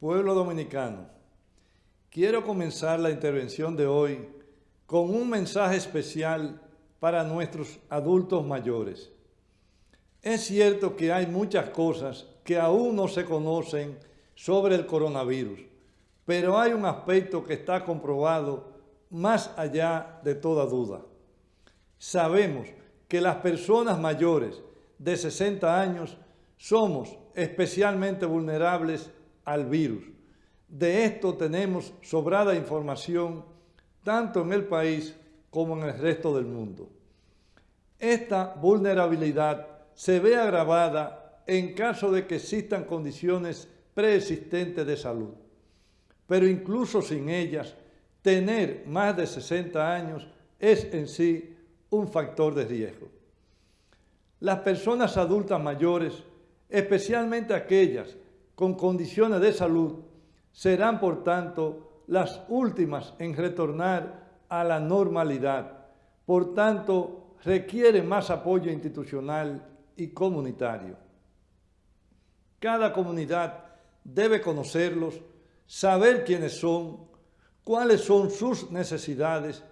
Dominicano, quiero comenzar la intervención de hoy con un mensaje especial para nuestros adultos mayores. Es cierto que hay muchas cosas que aún no se conocen sobre el coronavirus, pero hay un aspecto que está comprobado más allá de toda duda. Sabemos que las personas mayores de 60 años somos especialmente vulnerables al virus. De esto tenemos sobrada información tanto en el país como en el resto del mundo. Esta vulnerabilidad se ve agravada en caso de que existan condiciones preexistentes de salud. Pero incluso sin ellas, tener más de 60 años es en sí un factor de riesgo. Las personas adultas mayores, especialmente aquellas con condiciones de salud, serán por tanto las últimas en retornar a la normalidad. Por tanto, requieren más apoyo institucional y comunitario. Cada comunidad debe conocerlos, saber quiénes son, cuáles son sus necesidades,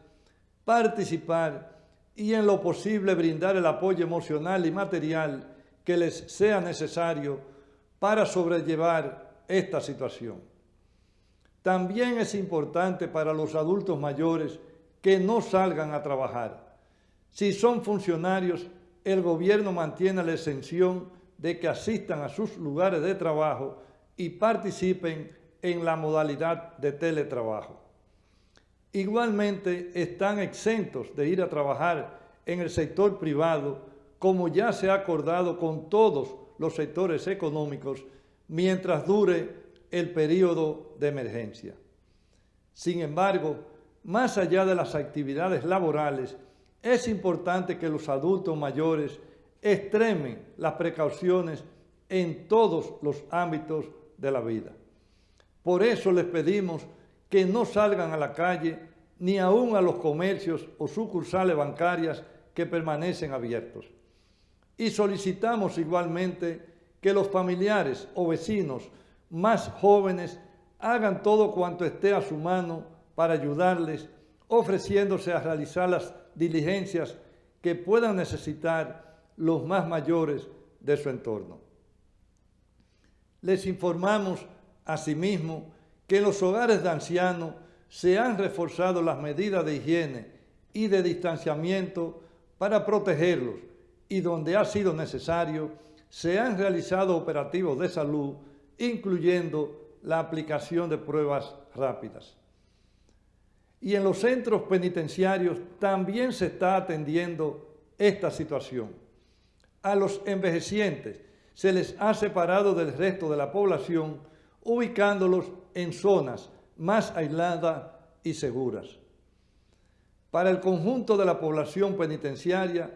participar y en lo posible brindar el apoyo emocional y material que les sea necesario para sobrellevar esta situación. También es importante para los adultos mayores que no salgan a trabajar. Si son funcionarios, el gobierno mantiene la exención de que asistan a sus lugares de trabajo y participen en la modalidad de teletrabajo. Igualmente están exentos de ir a trabajar en el sector privado, como ya se ha acordado con todos los sectores económicos, mientras dure el periodo de emergencia. Sin embargo, más allá de las actividades laborales, es importante que los adultos mayores extremen las precauciones en todos los ámbitos de la vida. Por eso les pedimos que no salgan a la calle ni aún a los comercios o sucursales bancarias que permanecen abiertos. Y solicitamos igualmente que los familiares o vecinos más jóvenes hagan todo cuanto esté a su mano para ayudarles, ofreciéndose a realizar las diligencias que puedan necesitar los más mayores de su entorno. Les informamos asimismo que en los hogares de ancianos se han reforzado las medidas de higiene y de distanciamiento para protegerlos y donde ha sido necesario se han realizado operativos de salud, incluyendo la aplicación de pruebas rápidas. Y en los centros penitenciarios también se está atendiendo esta situación. A los envejecientes se les ha separado del resto de la población, ubicándolos en zonas más aisladas y seguras. Para el conjunto de la población penitenciaria,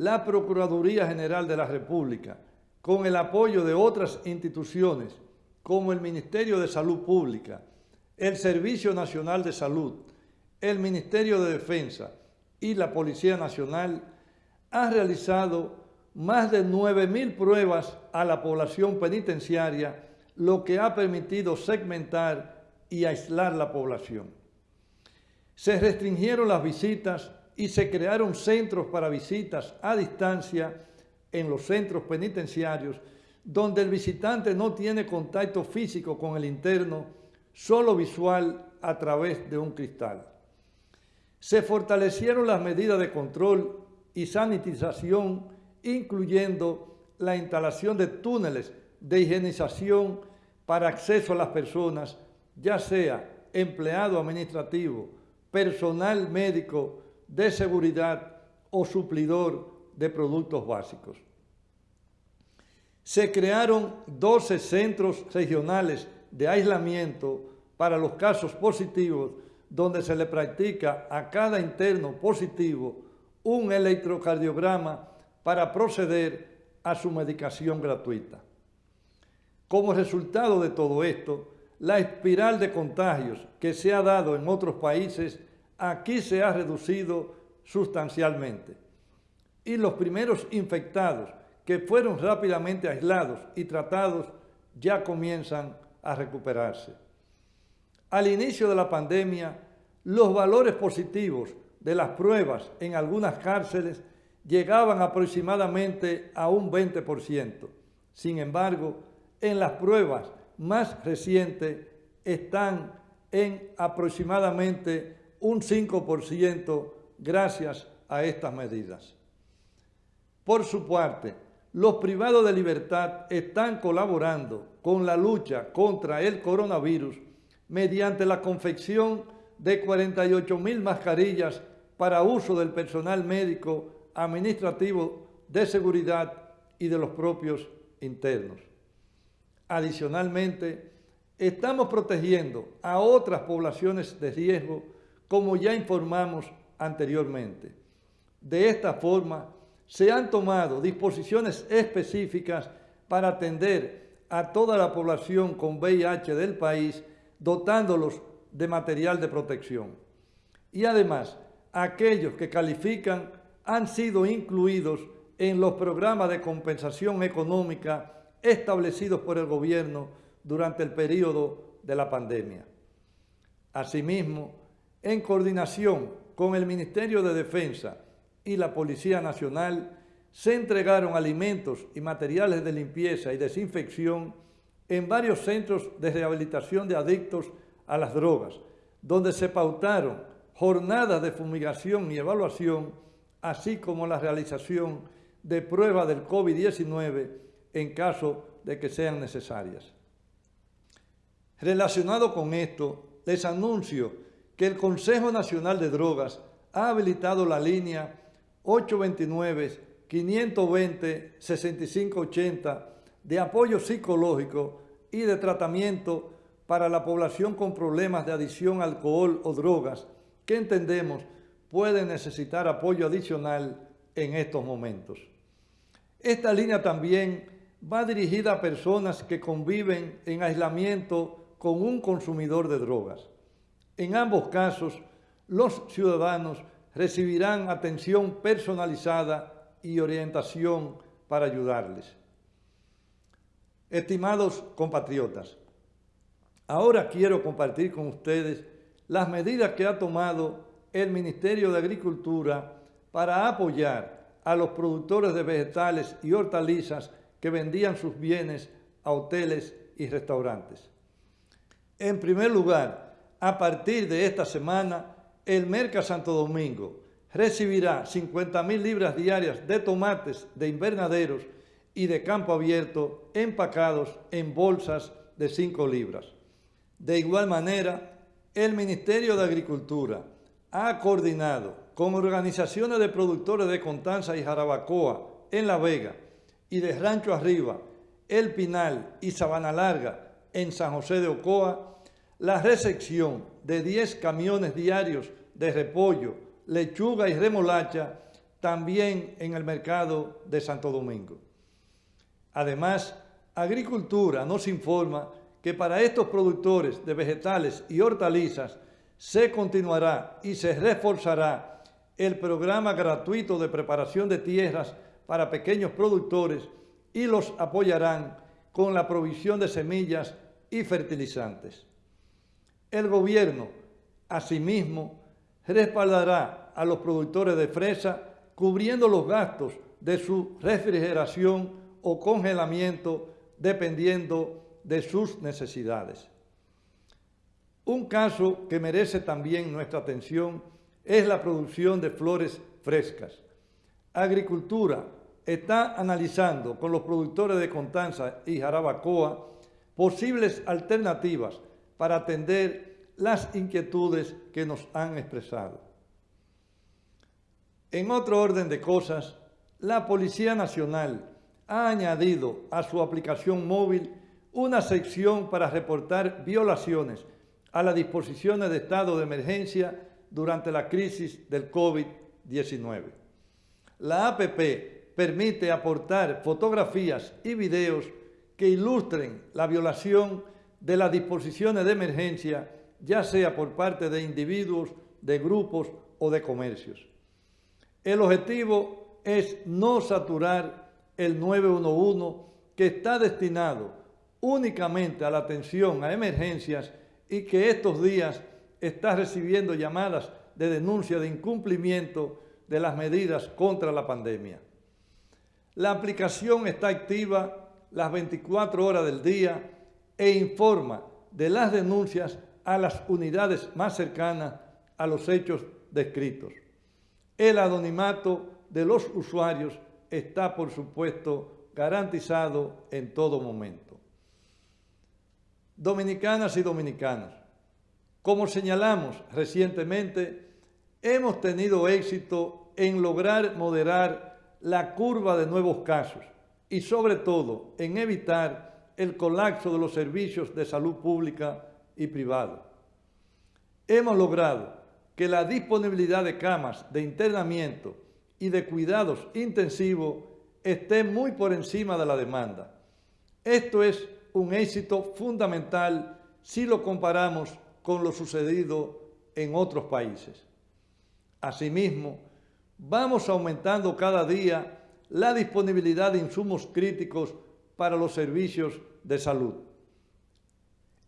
la Procuraduría General de la República, con el apoyo de otras instituciones como el Ministerio de Salud Pública, el Servicio Nacional de Salud, el Ministerio de Defensa y la Policía Nacional, ha realizado más de 9.000 pruebas a la población penitenciaria, lo que ha permitido segmentar y aislar la población. Se restringieron las visitas y se crearon centros para visitas a distancia en los centros penitenciarios, donde el visitante no tiene contacto físico con el interno, solo visual a través de un cristal. Se fortalecieron las medidas de control y sanitización, incluyendo la instalación de túneles de higienización para acceso a las personas ya sea empleado administrativo, personal médico de seguridad o suplidor de productos básicos. Se crearon 12 centros regionales de aislamiento para los casos positivos donde se le practica a cada interno positivo un electrocardiograma para proceder a su medicación gratuita. Como resultado de todo esto, la espiral de contagios que se ha dado en otros países, aquí se ha reducido sustancialmente. Y los primeros infectados que fueron rápidamente aislados y tratados ya comienzan a recuperarse. al inicio de la pandemia, los valores positivos de las pruebas en algunas cárceles llegaban aproximadamente a un 20%. Sin embargo, en las pruebas más recientes están en aproximadamente un 5% gracias a estas medidas. Por su parte, los privados de libertad están colaborando con la lucha contra el coronavirus mediante la confección de 48 mil mascarillas para uso del personal médico, administrativo, de seguridad y de los propios internos. Adicionalmente, estamos protegiendo a otras poblaciones de riesgo, como ya informamos anteriormente. De esta forma, se han tomado disposiciones específicas para atender a toda la población con VIH del país, dotándolos de material de protección. Y además, aquellos que califican han sido incluidos en los programas de compensación económica establecidos por el gobierno durante el periodo de la pandemia. Asimismo, en coordinación con el Ministerio de Defensa y la Policía Nacional, se entregaron alimentos y materiales de limpieza y desinfección en varios centros de rehabilitación de adictos a las drogas, donde se pautaron jornadas de fumigación y evaluación, así como la realización de pruebas del COVID-19 en caso de que sean necesarias. Relacionado con esto, les anuncio que el Consejo Nacional de Drogas ha habilitado la línea 829-520-6580 de apoyo psicológico y de tratamiento para la población con problemas de adicción alcohol o drogas que entendemos pueden necesitar apoyo adicional en estos momentos. Esta línea también va dirigida a personas que conviven en aislamiento con un consumidor de drogas. En ambos casos, los ciudadanos recibirán atención personalizada y orientación para ayudarles. Estimados compatriotas, ahora quiero compartir con ustedes las medidas que ha tomado el Ministerio de Agricultura para apoyar a los productores de vegetales y hortalizas que vendían sus bienes a hoteles y restaurantes. En primer lugar, a partir de esta semana, el Merca Santo Domingo recibirá 50 mil libras diarias de tomates de invernaderos y de campo abierto empacados en bolsas de 5 libras. De igual manera, el Ministerio de Agricultura ha coordinado con organizaciones de productores de Contanza y Jarabacoa en La Vega y de Rancho Arriba, El Pinal y Sabana Larga en San José de Ocoa la recepción de 10 camiones diarios de repollo, lechuga y remolacha también en el mercado de Santo Domingo. Además, Agricultura nos informa que para estos productores de vegetales y hortalizas se continuará y se reforzará el programa gratuito de preparación de tierras para pequeños productores y los apoyarán con la provisión de semillas y fertilizantes. El gobierno, asimismo, respaldará a los productores de fresa cubriendo los gastos de su refrigeración o congelamiento dependiendo de sus necesidades. Un caso que merece también nuestra atención es la producción de flores frescas. Agricultura está analizando con los productores de Contanza y Jarabacoa posibles alternativas para atender las inquietudes que nos han expresado. En otro orden de cosas, la Policía Nacional ha añadido a su aplicación móvil una sección para reportar violaciones a las disposiciones de estado de emergencia durante la crisis del COVID-19. La APP permite aportar fotografías y videos que ilustren la violación de las disposiciones de emergencia, ya sea por parte de individuos, de grupos o de comercios. El objetivo es no saturar el 911 que está destinado únicamente a la atención a emergencias y que estos días está recibiendo llamadas de denuncia de incumplimiento de las medidas contra la pandemia. La aplicación está activa las 24 horas del día e informa de las denuncias a las unidades más cercanas a los hechos descritos. El anonimato de los usuarios está, por supuesto, garantizado en todo momento. Dominicanas y dominicanos, como señalamos recientemente, hemos tenido éxito en lograr moderar la curva de nuevos casos y sobre todo en evitar el colapso de los servicios de salud pública y privada. Hemos logrado que la disponibilidad de camas de internamiento y de cuidados intensivos esté muy por encima de la demanda. Esto es un éxito fundamental si lo comparamos con lo sucedido en otros países. Asimismo, vamos aumentando cada día la disponibilidad de insumos críticos para los servicios de salud.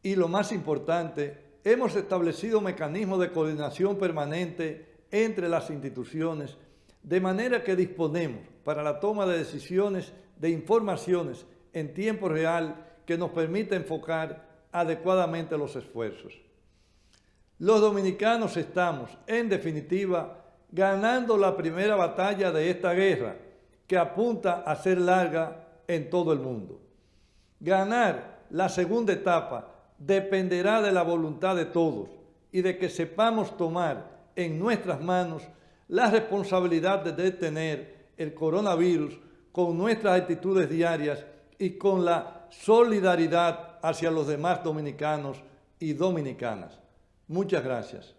Y lo más importante, hemos establecido mecanismos de coordinación permanente entre las instituciones, de manera que disponemos para la toma de decisiones de informaciones en tiempo real que nos permita enfocar adecuadamente los esfuerzos. Los dominicanos estamos, en definitiva, ganando la primera batalla de esta guerra, que apunta a ser larga en todo el mundo. Ganar la segunda etapa dependerá de la voluntad de todos y de que sepamos tomar en nuestras manos la responsabilidad de detener el coronavirus con nuestras actitudes diarias y con la solidaridad hacia los demás dominicanos y dominicanas. Muchas gracias.